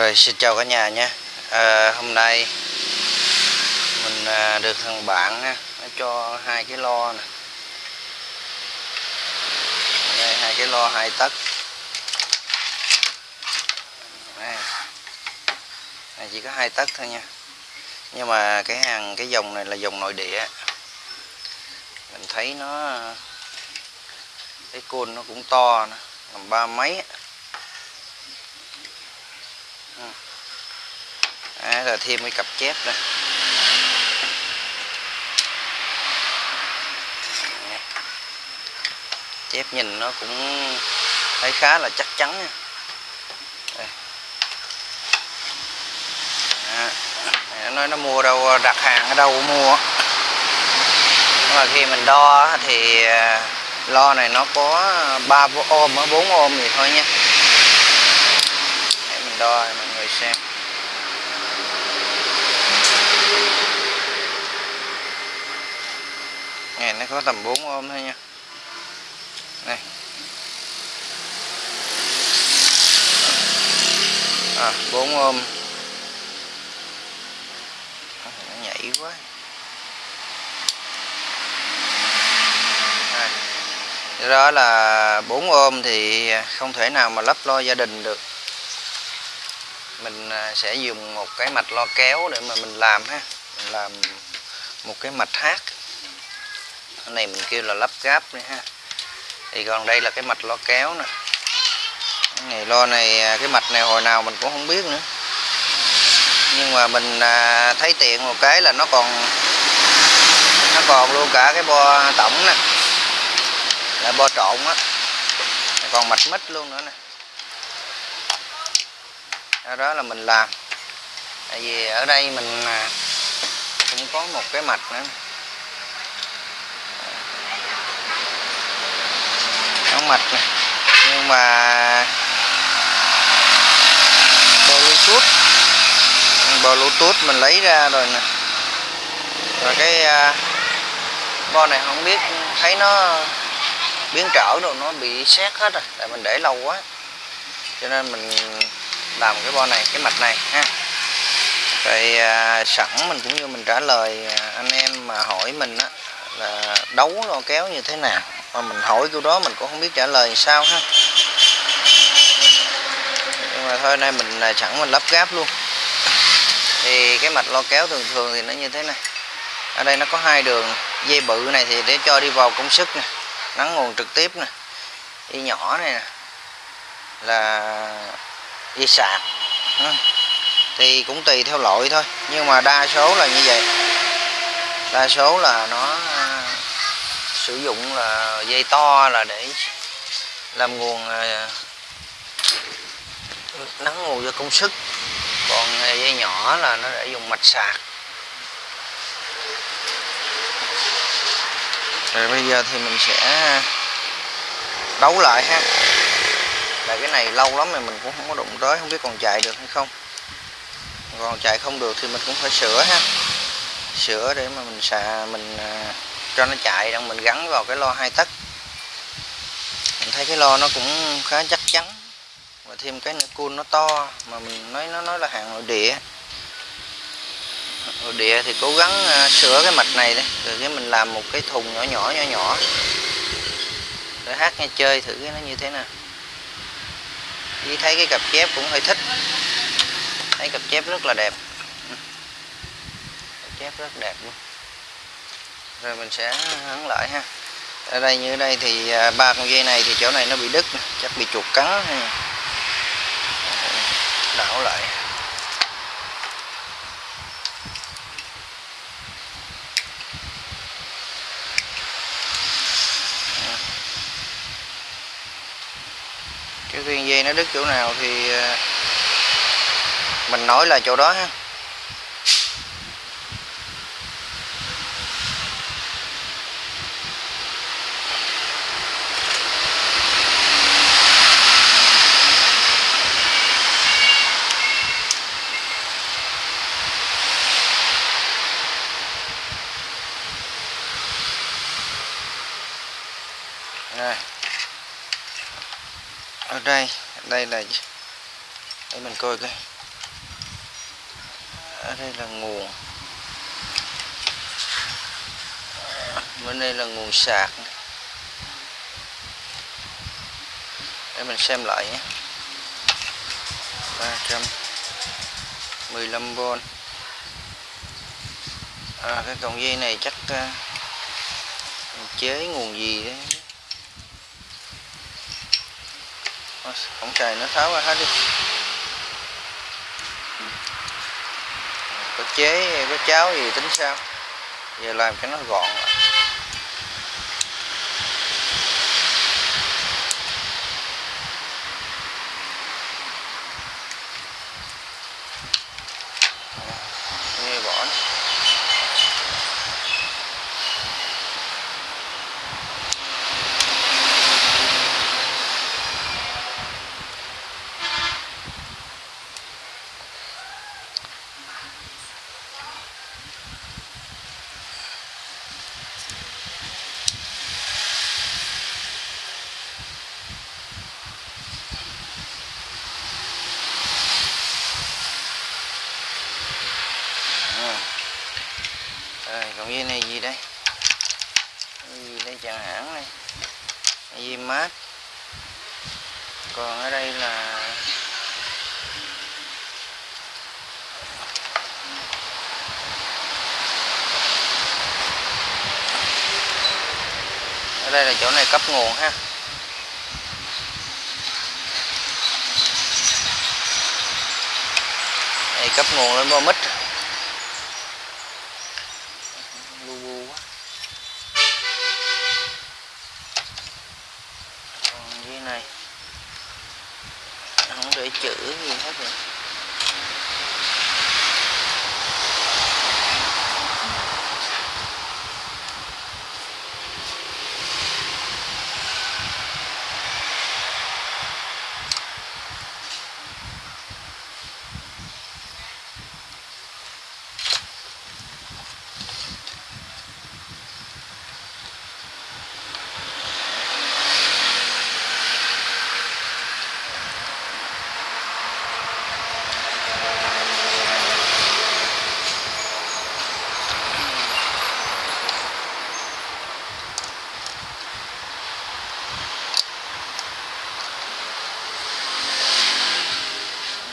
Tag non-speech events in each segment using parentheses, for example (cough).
Rồi xin chào cả nhà nha à, Hôm nay mình à, được thằng bạn ha, nó cho hai cái lo nè. Đây hai cái lo hai tấc này. Này chỉ có hai tấc thôi nha. Nhưng mà cái hàng cái dòng này là dòng nội địa. Mình thấy nó Cái côn nó cũng to nè Làm ba mấy Đấy, rồi thêm cái cặp chép đây chép nhìn nó cũng thấy khá là chắc chắn nha. Đây. Nó nói nó mua đâu đặt hàng ở đâu cũng mua. Nhưng mà khi mình đo thì à, lo này nó có 3 ôm 4 ôm gì thôi nha. Để mình đo mọi người xem. Này, nó có tầm 4 ôm thôi nha. Này. À 4 ôm. Nó nhảy quá. Đây. đó là 4 ôm thì không thể nào mà lắp lo gia đình được. Mình à, sẽ dùng một cái mạch lo kéo để mà mình làm ha. Mình làm một cái mạch hát cái này mình kêu là lắp ráp nữa ha. Thì còn đây là cái mạch lo kéo nè. Cái này lo này à, cái mạch này hồi nào mình cũng không biết nữa. Nhưng mà mình à, thấy tiện một cái là nó còn nó còn luôn cả cái bo tổng nè. Là bo trộn á. Còn mạch mít luôn nữa nè. Đó, đó là mình làm. Tại vì ở đây mình à, cũng có một cái mạch nữa nó mạch này. Nhưng mà bluetooth bluetooth mình lấy ra rồi nè. Và cái uh, bo này không biết thấy nó biến trở rồi nó bị xét hết rồi tại mình để lâu quá. Cho nên mình làm cái bo này cái mạch này ha. Rồi à, sẵn mình cũng như mình trả lời à, anh em mà hỏi mình á là đấu lo kéo như thế nào mà mình hỏi câu đó mình cũng không biết trả lời sao ha. Nhưng mà thôi nay mình là sẵn mình lắp gáp luôn. Thì cái mạch lo kéo thường thường thì nó như thế này. Ở đây nó có hai đường dây bự này thì để cho đi vào công sức nè nắng nguồn trực tiếp nè dây nhỏ này nè là dây sạc. Ừ. Thì cũng tùy theo loại thôi nhưng mà đa số là như vậy. Đa số là nó à, sử dụng là dây to là để làm nguồn à, nắng nguồn cho công sức còn à, dây nhỏ là nó để dùng mạch sạc. Rồi bây giờ thì mình sẽ đấu lại ha. Là cái này lâu lắm rồi mình cũng không có đụng tới, không biết còn chạy được hay không. Còn chạy không được thì mình cũng phải sửa ha. Sửa để mà mình xà, mình à, cho nó chạy đang mình gắn vào cái lo hai tấc. Mình thấy cái lo nó cũng khá chắc chắn. Và thêm cái nữa, cun nó to, mà mình nói, nó nói là hàng nội địa. Nội địa thì cố gắng à, sửa cái mạch này đấy rồi cái mình làm một cái thùng nhỏ nhỏ nhỏ nhỏ. Để hát nghe chơi thử cái nó như thế nào. Đi thấy cái cặp chép cũng hơi thích. Thấy cặp chép rất là đẹp. Cặp chép rất đẹp luôn rồi mình sẽ hắn lại ha. Ở đây như ở đây thì à, ba con dây này thì chỗ này nó bị đứt chắc bị chuột cắn đảo lại. Cái viên dây nó đứt chỗ nào thì à, mình nói là chỗ đó ha Rồi. ở đây là để mình coi coi. Ở đây là nguồn. Bên đây là nguồn sạc. Để mình xem lại nhé. 315V à, cái cọng dây này chắc uh, chế nguồn gì đấy. Không trời nó tháo ra hết đi. Có chế, có cháo gì tính sao? Giờ làm cho nó gọn lại nghe bỏ nó. À. Rồi, còn dây này gì đây? Cái gì đây chẳng hạn này. Cái mát. Còn ở đây là Ở đây là chỗ này cấp nguồn ha. Đây, cấp nguồn lên bo mít. bu bu quá còn dưới này không để chữ gì hết rồi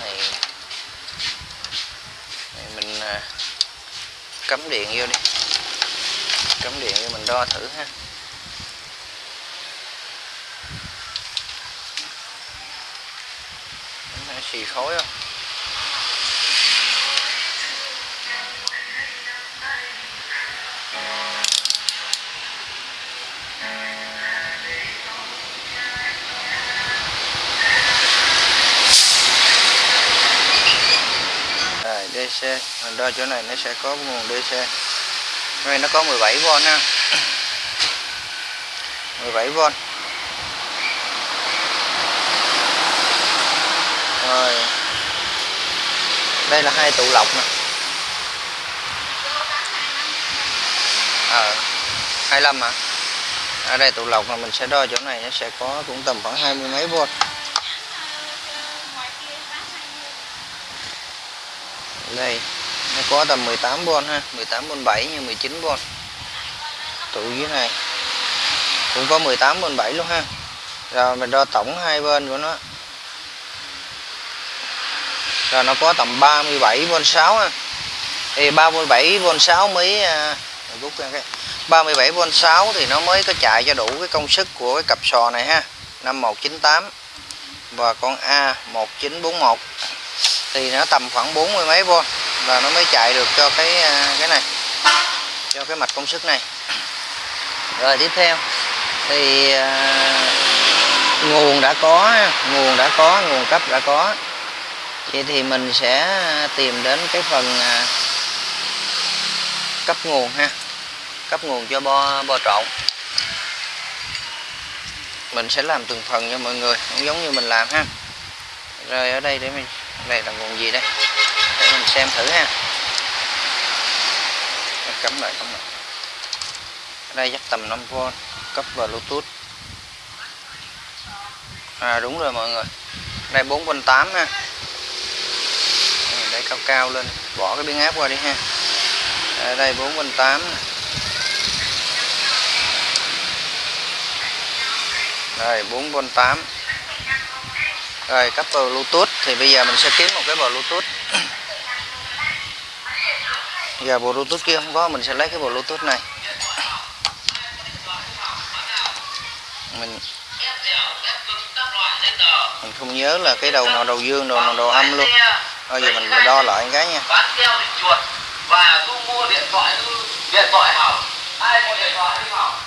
này này mình à, cắm điện vô đi. Cắm điện vô mình đo thử ha. Nó xì khối không? DC mình đo chỗ này nó sẽ có nguồn DC đây nó có 17V ha 17V rồi. Đây là hai tụ lọc nè. Ờ à, 25 mà ở đây tụ lọc là mình sẽ đo chỗ này nó sẽ có cũng tầm khoảng hai mươi mấy volt. Đây nó có tầm 18V ha 18V 7 như 19V tụ dưới này. Cũng có 18V 7 luôn ha. Rồi mình đo tổng hai bên của nó. Rồi nó có tầm 37V 6 ha. Thì 37V 6 mới à, rút ra cái. 37V 6 thì nó mới có chạy cho đủ cái công suất của cái cặp sò này ha. 5198 và con A1941 thì nó tầm khoảng 40 mấy V và nó mới chạy được cho cái à, cái này cho cái mạch công suất này. (clears throat) Rồi tiếp theo. Thì à, nguồn đã có nguồn đã có nguồn cấp đã có. Vậy thì mình sẽ tìm đến cái phần à, cấp nguồn ha. Cấp nguồn cho bo bo trộn. Mình sẽ làm từng phần cho mọi người cũng giống như mình làm ha. Rồi ở đây để mình này là nguồn gì đây? Để mình xem thử ha. Cắm lại cắm lại. Ở đây dắt tầm 5V cấp vào Bluetooth. À đúng rồi mọi người. Đây 4V8 ha. Để cao cao lên. Bỏ cái biến áp qua đi ha. Ở đây 4.8 đây 4.8 rồi cấp bluetooth. Thì bây giờ mình sẽ kiếm một cái bluetooth. Giờ bluetooth kia không có, mình sẽ lấy cái bluetooth này. Mình mình không nhớ là cái đầu nào, đầu dương, đầu nào, đầu âm luôn. Bây giờ mình đo lại cái nha. Và thu mua điện thoại điện thoại hỏng. Ai mua điện thoại hỏng.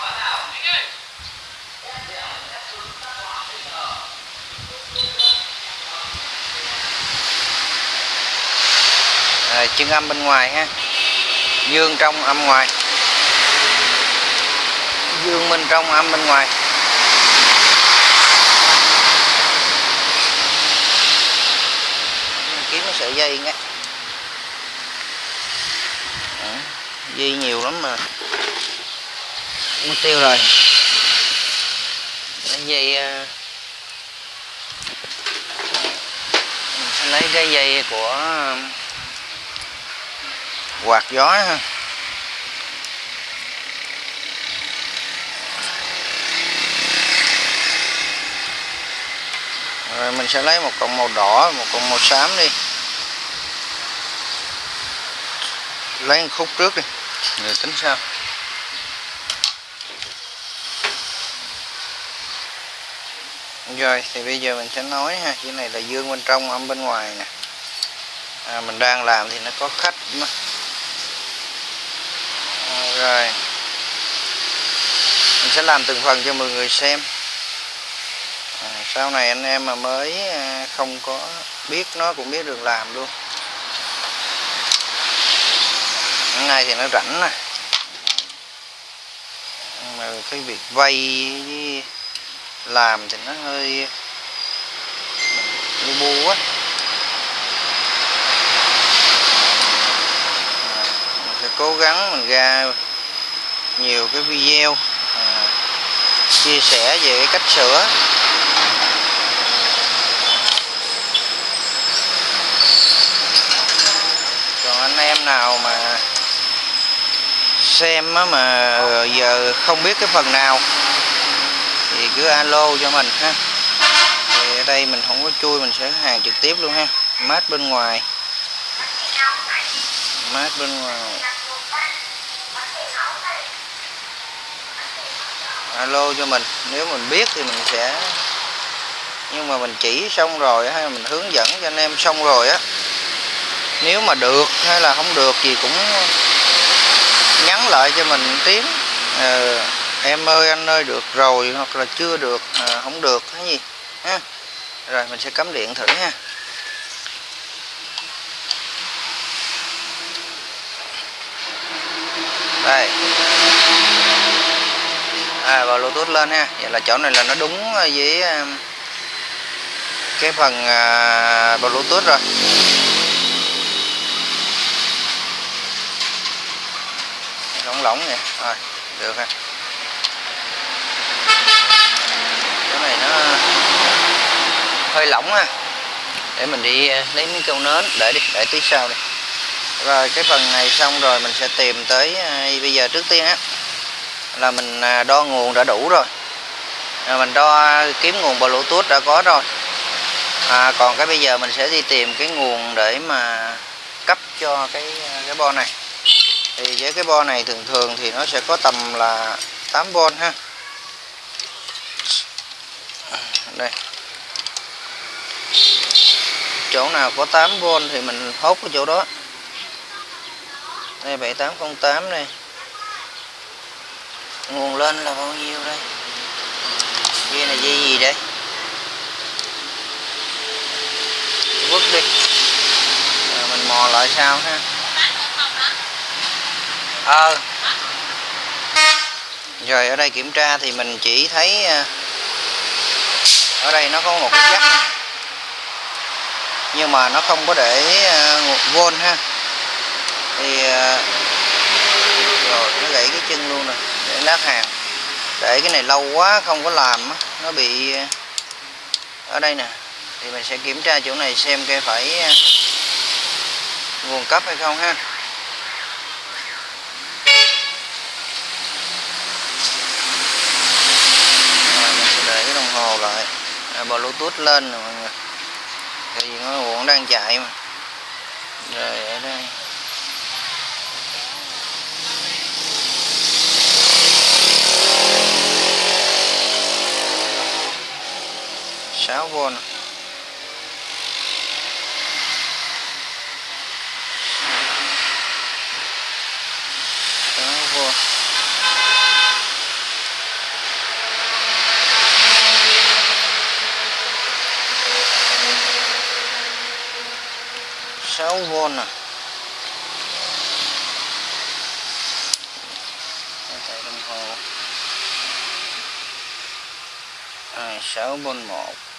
Bán chân âm bên ngoài ha. Dương trong âm ngoài. Dương bên trong âm bên ngoài. Kiếm cái sợi dây nghe. Dây nhiều lắm mà. Mất tiêu rồi. Dây ờ, mình sẽ lấy cái dây của quạt gió ha rồi mình sẽ lấy một cọng màu đỏ một cọng màu xám đi. Lấy một khúc trước đi. Rồi tính sao? Rồi thì bây giờ mình sẽ nói ha cái này là dương bên trong âm bên ngoài nè. À, mình đang làm thì nó có khách à, rồi. Mình sẽ làm từng phần cho mọi người xem. À, sau này anh em mà mới à, không có biết nó cũng biết được làm luôn. Cái thì nó rảnh nè. Mà cái việc vay với làm thì nó hơi mình bu bu á. À, mình sẽ cố gắng mình ra nhiều cái video à, chia sẻ về cái cách sửa. Còn anh em nào mà xem mà giờ không biết cái phần nào thì cứ alo cho mình ha. Thì ở đây mình không có chui mình sẽ hàng trực tiếp luôn ha. Mát bên ngoài. Mát bên ngoài. Alo cho mình. Nếu mình biết thì mình sẽ nhưng mà mình chỉ xong rồi hay mình hướng dẫn cho anh em xong rồi á. Nếu mà được hay là không được gì cũng nhắn lại cho mình tiếng. Ờ, em ơi anh ơi được rồi hoặc là chưa được à, không được cái gì? Ha? Rồi mình sẽ cắm điện thử nha. Đây à và bluetooth lên ha vậy là chỗ này là nó đúng với cái phần à, bluetooth rồi. Lỏng lỏng nè rồi được ha chỗ này nó hơi lỏng ha. Để mình đi à, lấy miếng câu nến. Để đi để tí sau đi. Rồi cái phần này xong rồi mình sẽ tìm tới à, bây giờ trước tiên á là mình à, đo nguồn đã đủ rồi. À, mình đo kiếm nguồn bluetooth đã có rồi. À, còn cái bây giờ mình sẽ đi tìm cái nguồn để mà cấp cho cái à, cái bo này. Thì với cái bo này thường thường thì nó sẽ có tầm là 8V ha. Đây. Chỗ nào có 8V thì mình hốt cái chỗ đó. Đây 7808 này nguồn lên là bao nhiêu đây? Dây là dây gì đây? Vứt đi. Rồi, mình mò lại sao ha. Ờ. Rồi, ở đây kiểm tra thì mình chỉ thấy ờ, ở đây nó có một cái giắc nhưng mà nó không có để ờ, một vôn ha. Thì ờ, rồi, nó gãy cái chân luôn rồi lát hàng. Để cái này lâu quá không có làm nó bị ờ, ở đây nè. Thì mình sẽ kiểm tra chỗ này xem cái phải ờ, nguồn cấp hay không ha. Rồi mình sẽ để cái đồng hồ lại. À, bluetooth lên rồi mọi người. Thì nó uổng đang chạy mà. Rồi ở đây. Sáu v sáu vôn. sáu v nè Đây, đồng hồ. Sáu v một.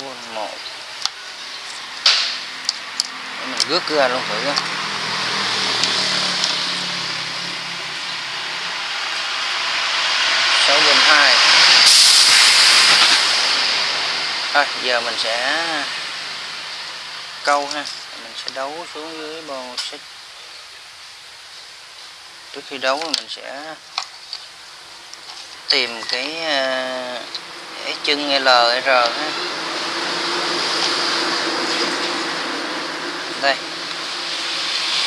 Sáu mộ. Một mình rước cưa luôn thử không? sáu bình hai. Thôi giờ mình sẽ câu ha. Mình sẽ đấu xuống dưới bo xích. Trước khi đấu mình sẽ tìm cái, ờ, cái chân R ha. Đây.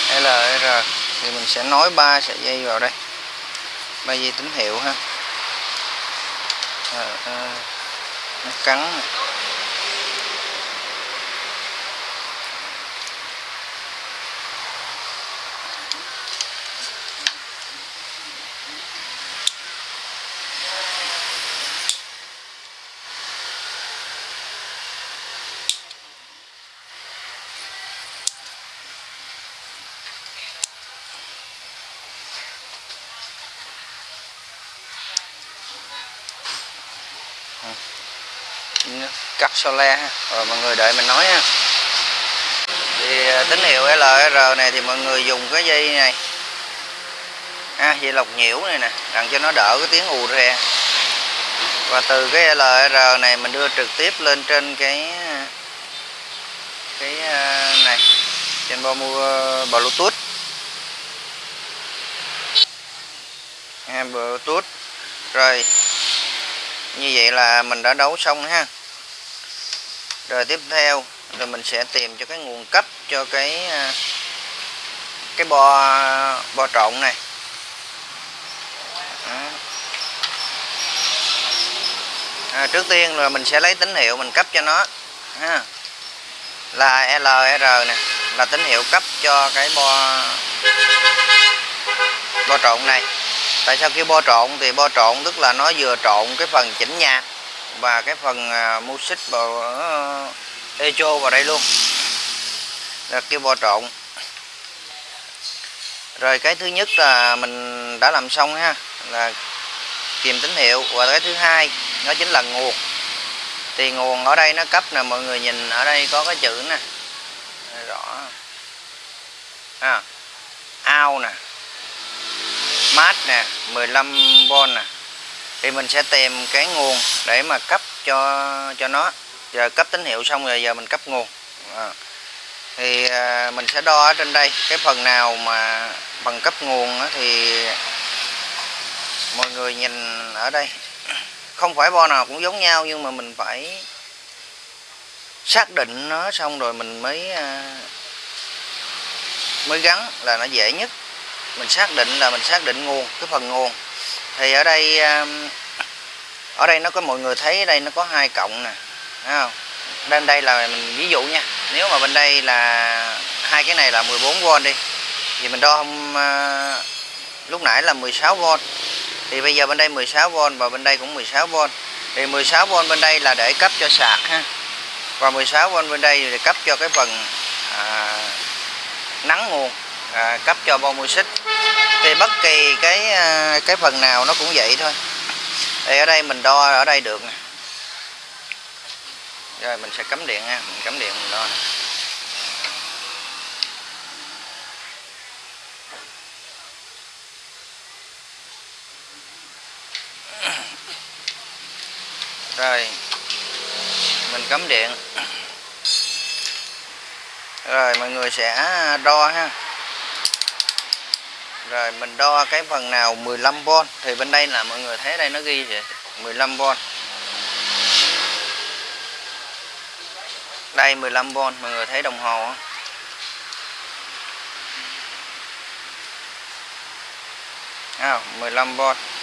LR thì mình sẽ nối ba sợi dây vào đây. Ba dây tín hiệu ha. À, à, nó cắn này. Cắt solar ha. Rồi mọi người đợi mình nói ha. Thì à, tín hiệu LR này thì mọi người dùng cái dây này. Ha, dây lọc nhiễu này nè đặng cho nó đỡ cái tiếng ù re và từ cái LR này mình đưa trực tiếp lên trên cái cái à, này trên bo mua à, Bluetooth. Bluetooth. Rồi như vậy là mình đã đấu xong ha rồi tiếp theo rồi mình sẽ tìm cho cái nguồn cấp cho cái à, cái bo bo trộn này. À, trước tiên là mình sẽ lấy tín hiệu mình cấp cho nó ha. là LR nè là tín hiệu cấp cho cái bo bo trộn này. Tại sao kêu bo trộn? Thì bo trộn tức là nó vừa trộn cái phần chỉnh nhạc và cái phần à, uh, xích vào uh, echo vào đây luôn. Là kêu bò trộn rồi cái thứ nhất là mình đã làm xong ha là kìm tín hiệu. Và cái thứ hai nó chính là nguồn. Thì nguồn ở đây nó cấp nè mọi người nhìn ở đây có cái chữ nè. Rõ. À, ao nè. Mát nè 15V nè thì mình sẽ tìm cái nguồn để mà cấp cho cho nó. Giờ cấp tín hiệu xong rồi giờ mình cấp nguồn. À. thì à, mình sẽ đo ở trên đây cái phần nào mà bằng cấp nguồn thì mọi người nhìn ở đây. Không phải bo nào cũng giống nhau nhưng mà mình phải xác định nó xong rồi mình mới à, mới gắn là nó dễ nhất. Mình xác định là mình xác định nguồn cái phần nguồn thì ở đây um, ở đây nó có mọi người thấy ở đây nó có hai cộng nè thấy không? Bên đây là mình ví dụ nha nếu mà bên đây là hai cái này là 14V đi thì mình đo hôm uh, lúc nãy là 16V thì bây giờ bên đây 16V và bên đây cũng 16V thì 16V bên đây là để cấp cho sạc ha và 16V bên đây để cấp cho cái phần à, nắng nguồn à, cấp cho bo mui xích thì bất kỳ cái à, cái phần nào nó cũng vậy thôi. Thì ở đây mình đo ở đây được nè. Rồi mình sẽ cắm điện ha mình cắm điện mình đo nè. rồi mình cắm điện. Rồi mọi người sẽ đo ha rồi mình đo cái phần nào 15V thì bên đây là mọi người thấy đây nó ghi vậy 15V đây 15V mọi người thấy đồng hồ không? À, 15V